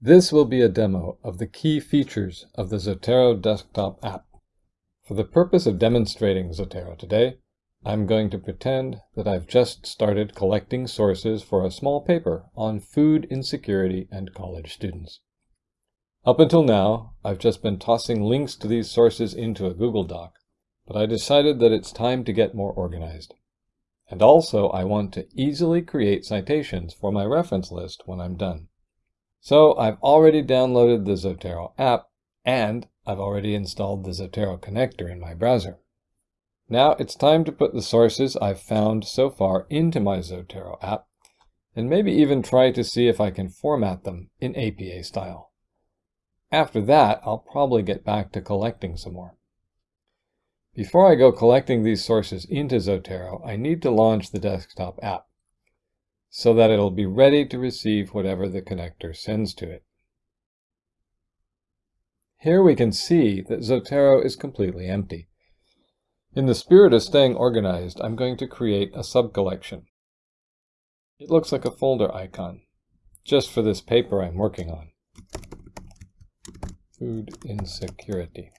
This will be a demo of the key features of the Zotero desktop app. For the purpose of demonstrating Zotero today, I'm going to pretend that I've just started collecting sources for a small paper on food insecurity and college students. Up until now, I've just been tossing links to these sources into a Google Doc, but I decided that it's time to get more organized. And also, I want to easily create citations for my reference list when I'm done. So I've already downloaded the Zotero app and I've already installed the Zotero connector in my browser. Now it's time to put the sources I've found so far into my Zotero app and maybe even try to see if I can format them in APA style. After that, I'll probably get back to collecting some more. Before I go collecting these sources into Zotero, I need to launch the desktop app so that it'll be ready to receive whatever the connector sends to it. Here we can see that Zotero is completely empty. In the spirit of staying organized, I'm going to create a subcollection. It looks like a folder icon, just for this paper I'm working on. Food insecurity.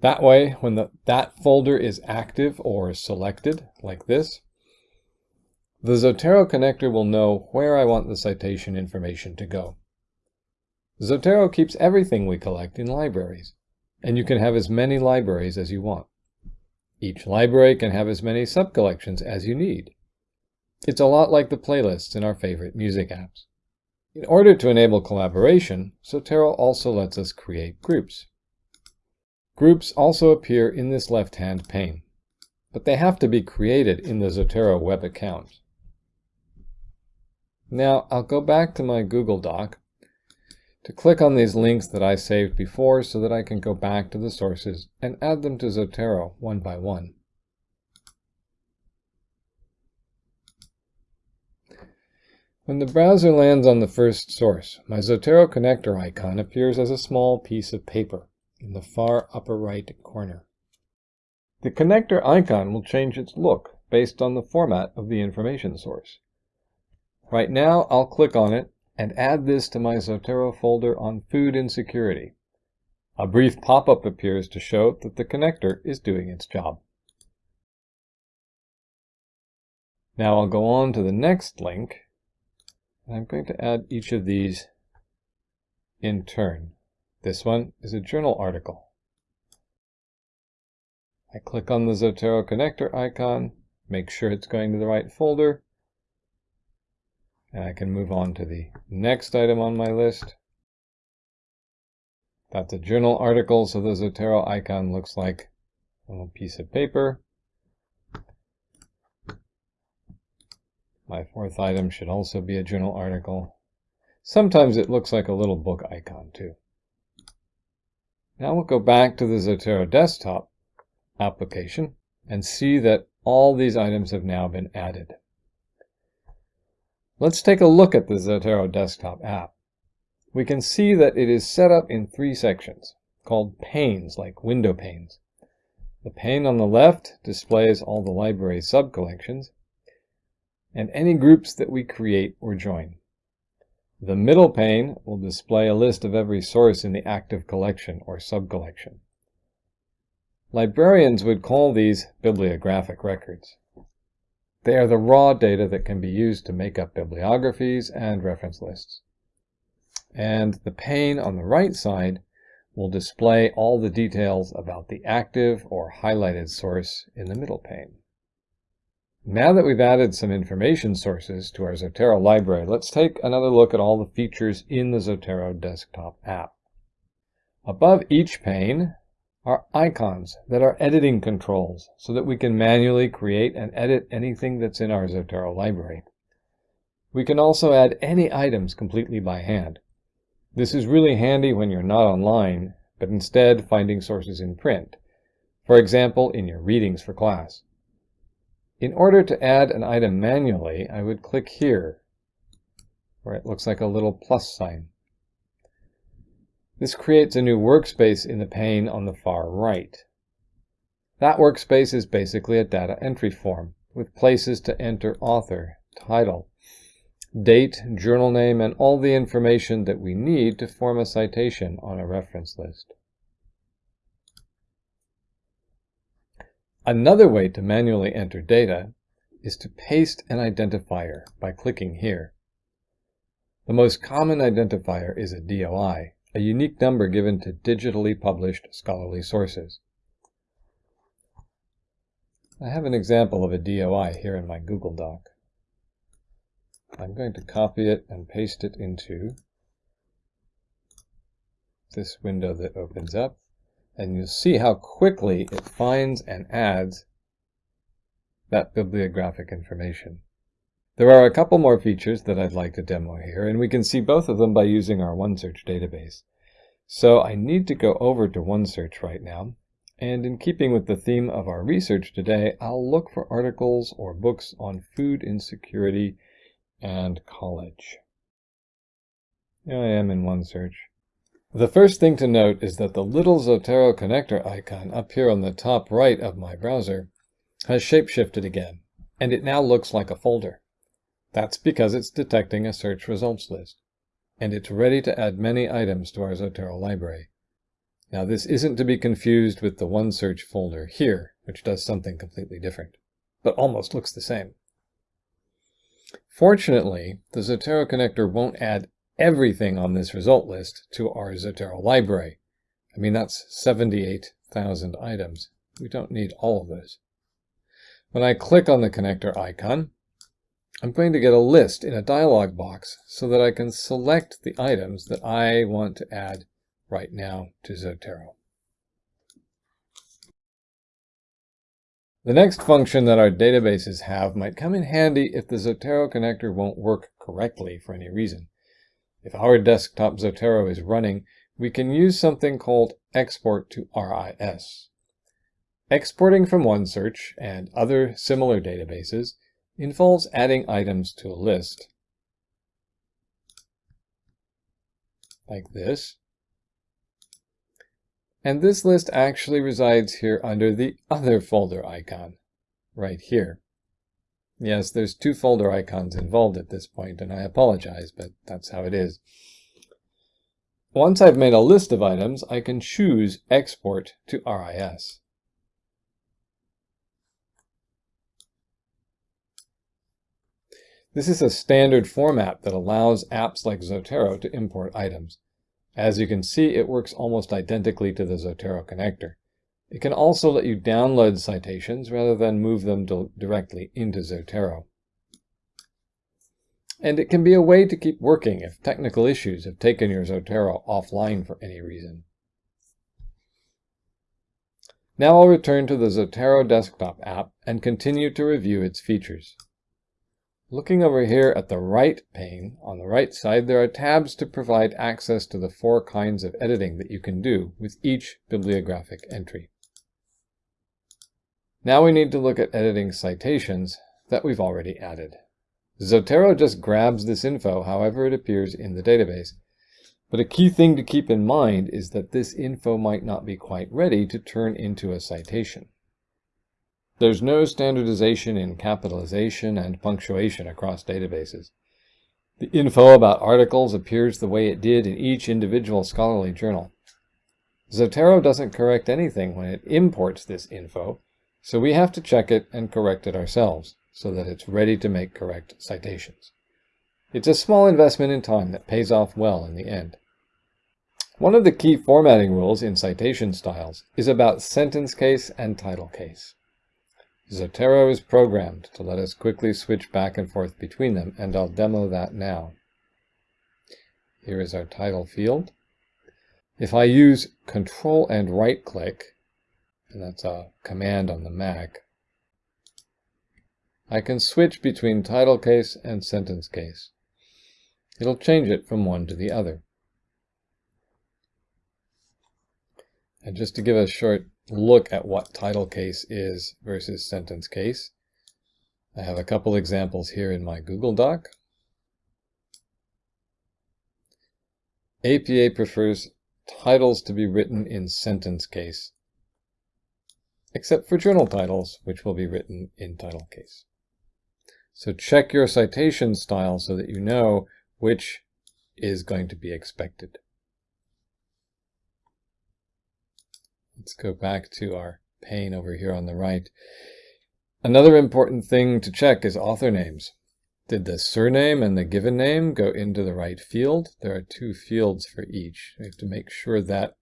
That way, when the, that folder is active or selected, like this, the Zotero connector will know where I want the citation information to go. Zotero keeps everything we collect in libraries, and you can have as many libraries as you want. Each library can have as many subcollections as you need. It's a lot like the playlists in our favorite music apps. In order to enable collaboration, Zotero also lets us create groups. Groups also appear in this left-hand pane, but they have to be created in the Zotero web account. Now I'll go back to my Google Doc to click on these links that I saved before so that I can go back to the sources and add them to Zotero one by one. When the browser lands on the first source, my Zotero connector icon appears as a small piece of paper in the far upper right corner. The connector icon will change its look based on the format of the information source. Right now, I'll click on it and add this to my Zotero folder on food insecurity. A brief pop-up appears to show that the connector is doing its job. Now I'll go on to the next link, and I'm going to add each of these in turn. This one is a journal article. I click on the Zotero connector icon, make sure it's going to the right folder, and I can move on to the next item on my list. That's a journal article, so the Zotero icon looks like a little piece of paper. My fourth item should also be a journal article. Sometimes it looks like a little book icon too. Now we'll go back to the Zotero desktop application and see that all these items have now been added. Let's take a look at the Zotero desktop app. We can see that it is set up in three sections, called panes, like window panes. The pane on the left displays all the library subcollections, and any groups that we create or join. The middle pane will display a list of every source in the active collection or subcollection. Librarians would call these bibliographic records. They are the raw data that can be used to make up bibliographies and reference lists. And the pane on the right side will display all the details about the active or highlighted source in the middle pane. Now that we've added some information sources to our Zotero library, let's take another look at all the features in the Zotero desktop app. Above each pane are icons that are editing controls so that we can manually create and edit anything that's in our Zotero library. We can also add any items completely by hand. This is really handy when you're not online, but instead finding sources in print. For example, in your readings for class. In order to add an item manually, I would click here, where it looks like a little plus sign. This creates a new workspace in the pane on the far right. That workspace is basically a data entry form with places to enter author, title, date, journal name, and all the information that we need to form a citation on a reference list. Another way to manually enter data is to paste an identifier by clicking here. The most common identifier is a DOI, a unique number given to digitally published scholarly sources. I have an example of a DOI here in my Google Doc. I'm going to copy it and paste it into this window that opens up and you'll see how quickly it finds and adds that bibliographic information. There are a couple more features that I'd like to demo here, and we can see both of them by using our OneSearch database. So I need to go over to OneSearch right now, and in keeping with the theme of our research today, I'll look for articles or books on food insecurity and college. I am in OneSearch. The first thing to note is that the little Zotero connector icon up here on the top right of my browser has shapeshifted again, and it now looks like a folder. That's because it's detecting a search results list, and it's ready to add many items to our Zotero library. Now this isn't to be confused with the OneSearch folder here, which does something completely different, but almost looks the same. Fortunately, the Zotero connector won't add everything on this result list to our Zotero library. I mean, that's 78,000 items. We don't need all of those. When I click on the connector icon, I'm going to get a list in a dialog box so that I can select the items that I want to add right now to Zotero. The next function that our databases have might come in handy if the Zotero connector won't work correctly for any reason. If our desktop Zotero is running, we can use something called export to RIS. Exporting from OneSearch and other similar databases involves adding items to a list, like this. And this list actually resides here under the other folder icon, right here. Yes, there's two folder icons involved at this point, and I apologize, but that's how it is. Once I've made a list of items, I can choose Export to RIS. This is a standard format that allows apps like Zotero to import items. As you can see, it works almost identically to the Zotero connector. It can also let you download citations rather than move them directly into Zotero. And it can be a way to keep working if technical issues have taken your Zotero offline for any reason. Now I'll return to the Zotero desktop app and continue to review its features. Looking over here at the right pane, on the right side, there are tabs to provide access to the four kinds of editing that you can do with each bibliographic entry. Now we need to look at editing citations that we've already added. Zotero just grabs this info however it appears in the database. But a key thing to keep in mind is that this info might not be quite ready to turn into a citation. There's no standardization in capitalization and punctuation across databases. The info about articles appears the way it did in each individual scholarly journal. Zotero doesn't correct anything when it imports this info, so we have to check it and correct it ourselves so that it's ready to make correct citations. It's a small investment in time that pays off well in the end. One of the key formatting rules in citation styles is about sentence case and title case. Zotero is programmed to let us quickly switch back and forth between them, and I'll demo that now. Here is our title field. If I use Control and right click, and that's a command on the Mac, I can switch between title case and sentence case. It'll change it from one to the other. And just to give a short look at what title case is versus sentence case, I have a couple examples here in my Google Doc. APA prefers titles to be written in sentence case except for journal titles, which will be written in title case. So check your citation style so that you know which is going to be expected. Let's go back to our pane over here on the right. Another important thing to check is author names. Did the surname and the given name go into the right field? There are two fields for each. We have to make sure that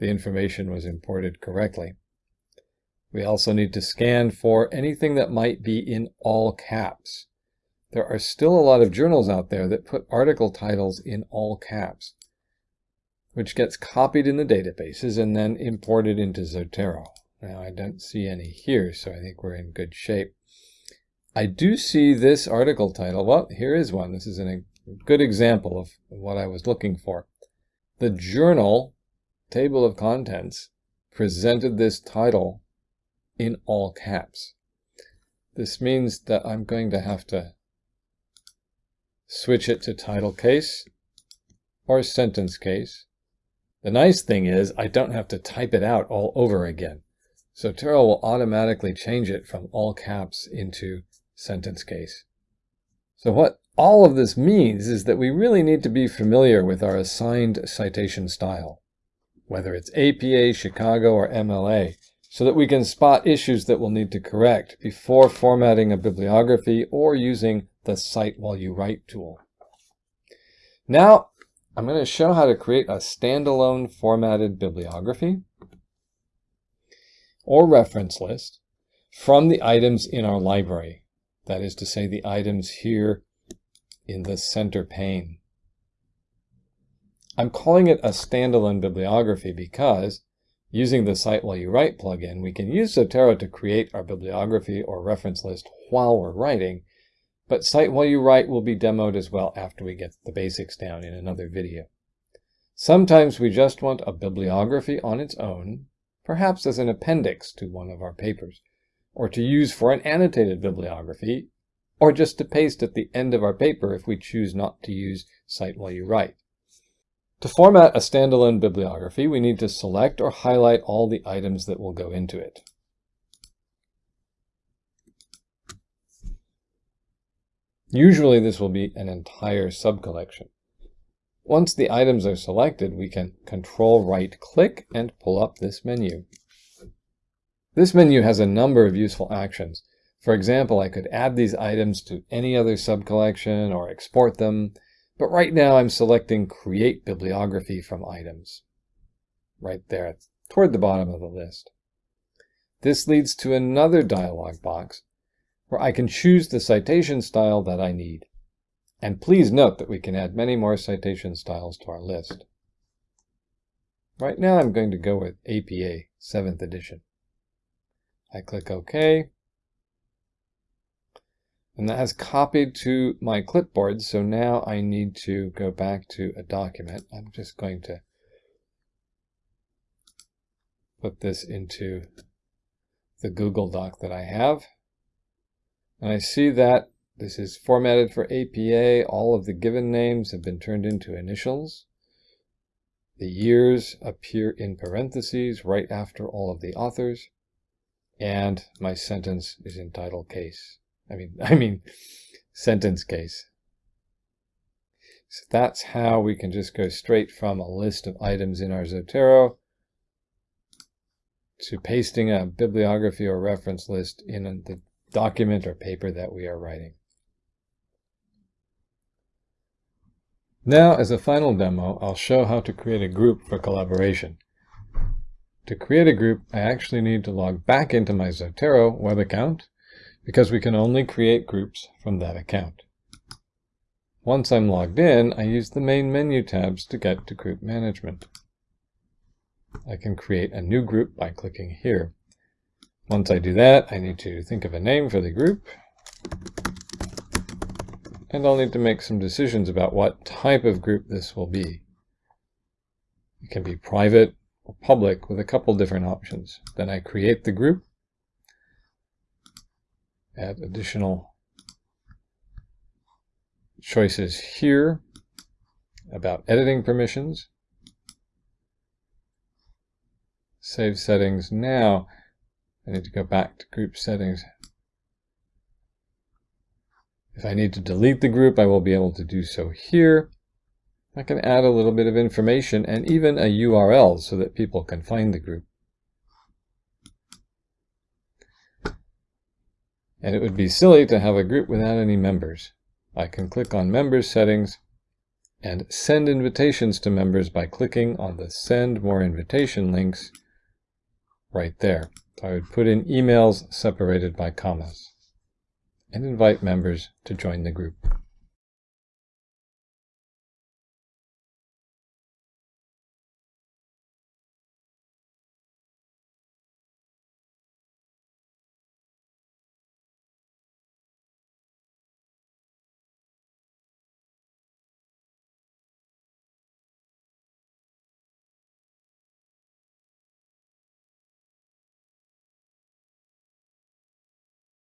the information was imported correctly. We also need to scan for anything that might be in all caps. There are still a lot of journals out there that put article titles in all caps, which gets copied in the databases and then imported into Zotero. Now I don't see any here, so I think we're in good shape. I do see this article title. Well, here is one. This is a good example of what I was looking for. The journal table of contents presented this title in all caps. This means that I'm going to have to switch it to title case or sentence case. The nice thing is I don't have to type it out all over again. So Zotero will automatically change it from all caps into sentence case. So what all of this means is that we really need to be familiar with our assigned citation style, whether it's APA, Chicago, or MLA, so that we can spot issues that we'll need to correct before formatting a bibliography or using the Cite While You Write tool. Now, I'm going to show how to create a standalone formatted bibliography or reference list from the items in our library. That is to say, the items here in the center pane. I'm calling it a standalone bibliography because Using the Cite While You Write plugin, we can use Zotero to create our bibliography or reference list while we're writing, but Cite While You Write will be demoed as well after we get the basics down in another video. Sometimes we just want a bibliography on its own, perhaps as an appendix to one of our papers, or to use for an annotated bibliography, or just to paste at the end of our paper if we choose not to use Cite While You Write. To format a standalone bibliography, we need to select or highlight all the items that will go into it. Usually this will be an entire subcollection. Once the items are selected, we can control right click and pull up this menu. This menu has a number of useful actions. For example, I could add these items to any other subcollection or export them, but right now I'm selecting Create Bibliography from Items. Right there, toward the bottom of the list. This leads to another dialog box where I can choose the citation style that I need. And please note that we can add many more citation styles to our list. Right now I'm going to go with APA 7th edition. I click OK, and that has copied to my clipboard, so now I need to go back to a document. I'm just going to put this into the Google Doc that I have. And I see that this is formatted for APA. All of the given names have been turned into initials. The years appear in parentheses right after all of the authors. And my sentence is in title case. I mean, I mean sentence case. So that's how we can just go straight from a list of items in our Zotero to pasting a bibliography or reference list in the document or paper that we are writing. Now, as a final demo, I'll show how to create a group for collaboration. To create a group, I actually need to log back into my Zotero web account because we can only create groups from that account. Once I'm logged in, I use the main menu tabs to get to group management. I can create a new group by clicking here. Once I do that, I need to think of a name for the group. And I'll need to make some decisions about what type of group this will be. It can be private or public with a couple different options. Then I create the group add additional choices here about editing permissions. Save settings. Now I need to go back to group settings If I need to delete the group, I will be able to do so here. I can add a little bit of information and even a URL so that people can find the group. And it would be silly to have a group without any members. I can click on Members Settings and send invitations to members by clicking on the Send More Invitation links right there. I would put in emails separated by commas and invite members to join the group.